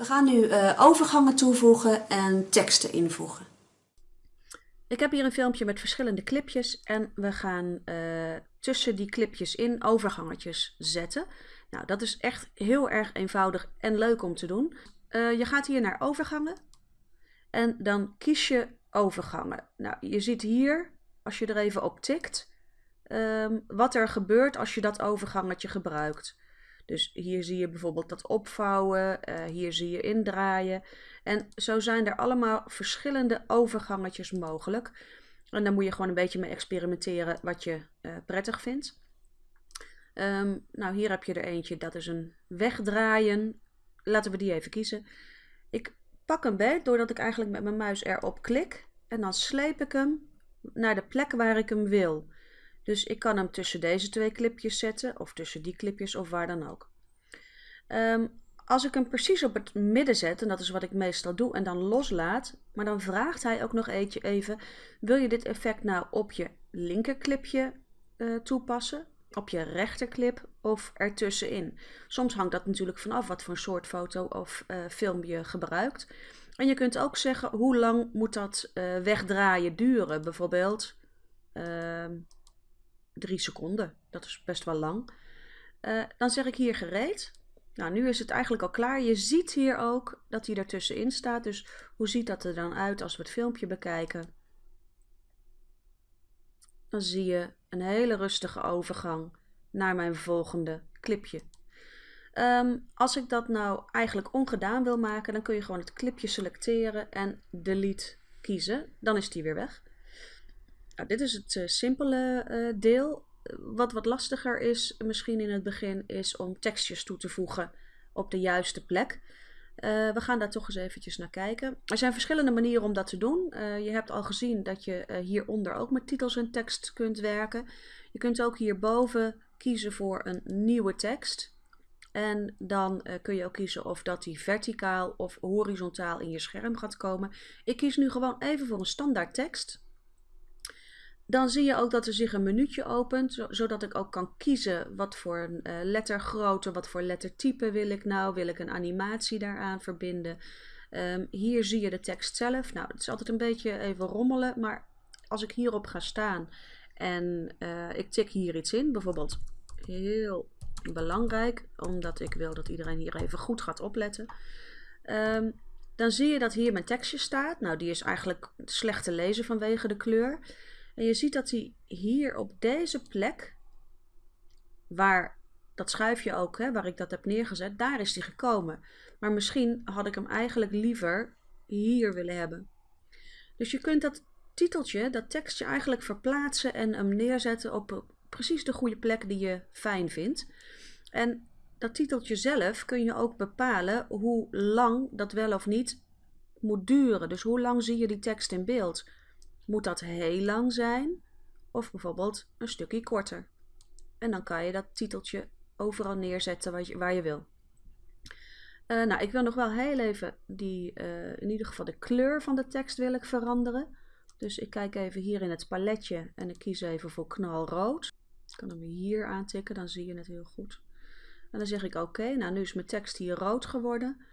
We gaan nu uh, overgangen toevoegen en teksten invoegen. Ik heb hier een filmpje met verschillende clipjes en we gaan uh, tussen die clipjes in overgangetjes zetten. Nou, dat is echt heel erg eenvoudig en leuk om te doen. Uh, je gaat hier naar overgangen en dan kies je overgangen. Nou, je ziet hier, als je er even op tikt, um, wat er gebeurt als je dat overgangetje gebruikt. Dus hier zie je bijvoorbeeld dat opvouwen, uh, hier zie je indraaien. En zo zijn er allemaal verschillende overgangetjes mogelijk. En daar moet je gewoon een beetje mee experimenteren wat je uh, prettig vindt. Um, nou, hier heb je er eentje, dat is een wegdraaien. Laten we die even kiezen. Ik pak hem beet doordat ik eigenlijk met mijn muis erop klik. En dan sleep ik hem naar de plek waar ik hem wil. Dus ik kan hem tussen deze twee clipjes zetten, of tussen die clipjes, of waar dan ook. Um, als ik hem precies op het midden zet, en dat is wat ik meestal doe, en dan loslaat, maar dan vraagt hij ook nog eentje even, wil je dit effect nou op je linkerclipje uh, toepassen, op je rechterclip of ertussenin? Soms hangt dat natuurlijk vanaf wat voor soort foto of uh, film je gebruikt. En je kunt ook zeggen, hoe lang moet dat uh, wegdraaien duren? Bijvoorbeeld ehm, drie seconden. Dat is best wel lang. Uh, dan zeg ik hier gereed. Nou, nu is het eigenlijk al klaar. Je ziet hier ook dat hij ertussenin staat. Dus hoe ziet dat er dan uit als we het filmpje bekijken? Dan zie je een hele rustige overgang naar mijn volgende clipje. Um, als ik dat nou eigenlijk ongedaan wil maken, dan kun je gewoon het clipje selecteren en delete kiezen. Dan is die weer weg. Nou, dit is het uh, simpele uh, deel. Wat wat lastiger is, misschien in het begin, is om tekstjes toe te voegen op de juiste plek. Uh, we gaan daar toch eens eventjes naar kijken. Er zijn verschillende manieren om dat te doen. je hebt al gezien dat je hieronder ook met titels en tekst kunt werken. Je kunt ook hierboven kiezen voor een nieuwe tekst. En dan kun je ook kiezen of dat die verticaal of horizontaal in je scherm gaat komen. Ik kies nu gewoon even voor een standaard tekst. Dan zie je ook dat er zich een menuutje opent, zodat ik ook kan kiezen wat voor uh, lettergrootte, wat voor lettertype wil ik nou. Wil ik een animatie daaraan verbinden? Um, hier zie je de tekst zelf. Nou, het is altijd een beetje even rommelen, maar als ik hierop ga staan en uh, ik tik hier iets in, bijvoorbeeld heel belangrijk, omdat ik wil dat iedereen hier even goed gaat opletten. Um, dan zie je dat hier mijn tekstje staat. Nou, die is eigenlijk slecht te lezen vanwege de kleur. En je ziet dat hij hier op deze plek, waar dat schuifje ook, hè, waar ik dat heb neergezet, daar is hij gekomen. Maar misschien had ik hem eigenlijk liever hier willen hebben. Dus je kunt dat titeltje, dat tekstje eigenlijk verplaatsen en hem neerzetten op precies de goede plek die je fijn vindt. En dat titeltje zelf kun je ook bepalen hoe lang dat wel of niet moet duren. Dus hoe lang zie je die tekst in beeld? Moet dat heel lang zijn of bijvoorbeeld een stukje korter? En dan kan je dat titeltje overal neerzetten waar je, waar je wil. Uh, nou, ik wil nog wel heel even die, uh, in ieder geval de kleur van de tekst wil ik veranderen. Dus ik kijk even hier in het paletje en ik kies even voor knalrood. Ik kan hem hier aantikken, dan zie je het heel goed. En dan zeg ik oké, nou nu is mijn tekst hier rood geworden.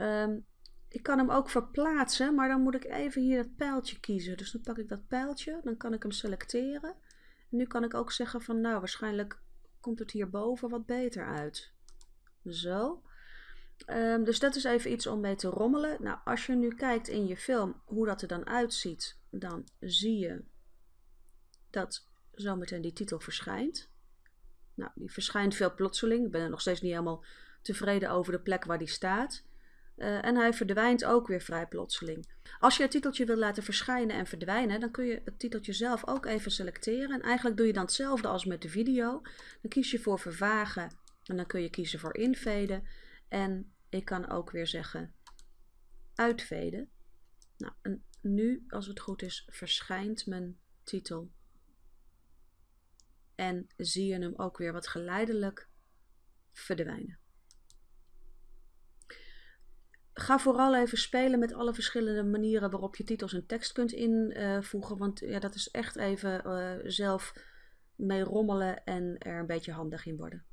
Um, ik kan hem ook verplaatsen, maar dan moet ik even hier het pijltje kiezen. Dus dan pak ik dat pijltje, dan kan ik hem selecteren. En nu kan ik ook zeggen van nou waarschijnlijk komt het hierboven wat beter uit. Zo. Um, dus dat is even iets om mee te rommelen. Nou, als je nu kijkt in je film hoe dat er dan uitziet, dan zie je dat zometeen die titel verschijnt. Nou, die verschijnt veel plotseling. Ik ben er nog steeds niet helemaal tevreden over de plek waar die staat. Uh, en hij verdwijnt ook weer vrij plotseling. Als je het titeltje wil laten verschijnen en verdwijnen, dan kun je het titeltje zelf ook even selecteren. En eigenlijk doe je dan hetzelfde als met de video. Dan kies je voor vervagen en dan kun je kiezen voor inveden. En ik kan ook weer zeggen uitveden. Nou, en nu, als het goed is, verschijnt mijn titel. En zie je hem ook weer wat geleidelijk verdwijnen. Ga vooral even spelen met alle verschillende manieren waarop je titels en tekst kunt invoegen. want ja, dat is echt even uh, zelf mee rommelen en er een beetje handig in worden.